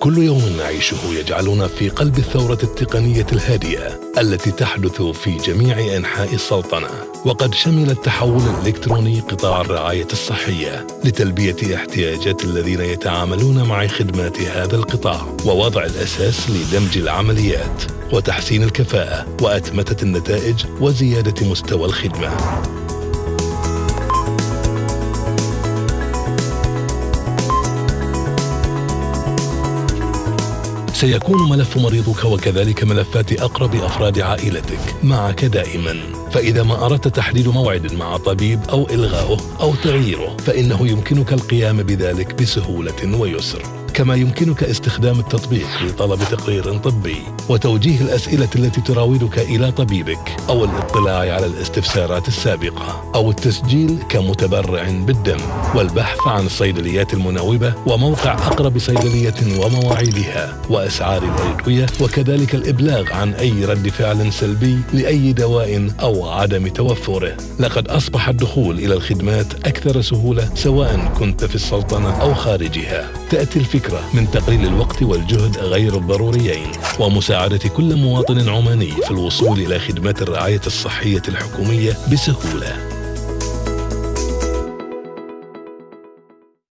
كل يوم نعيشه يجعلنا في قلب الثورة التقنية الهادئة التي تحدث في جميع أنحاء السلطنة. وقد شمل التحول الإلكتروني قطاع الرعاية الصحية لتلبية احتياجات الذين يتعاملون مع خدمات هذا القطاع ووضع الأساس لدمج العمليات وتحسين الكفاءة وأتمتة النتائج وزيادة مستوى الخدمة. سيكون ملف مريضك وكذلك ملفات أقرب أفراد عائلتك معك دائما. فإذا ما أردت تحديد موعد مع طبيب أو إلغاؤه أو تغييره فإنه يمكنك القيام بذلك بسهولة ويسر. كما يمكنك استخدام التطبيق لطلب تقرير طبي وتوجيه الأسئلة التي تراودك إلى طبيبك أو الاطلاع على الاستفسارات السابقة أو التسجيل كمتبرع بالدم والبحث عن الصيدليات المناوبة وموقع أقرب صيدلية ومواعيدها وأسعار الأدوية وكذلك الإبلاغ عن أي رد فعل سلبي لأي دواء أو عدم توفره. لقد أصبح الدخول إلى الخدمات أكثر سهولة سواء كنت في السلطنة أو خارجها. تأتي الفكرة من تقليل الوقت والجهد غير الضروريين ومساعدة كل مواطن عماني في الوصول إلى خدمات الرعاية الصحية الحكومية بسهولة.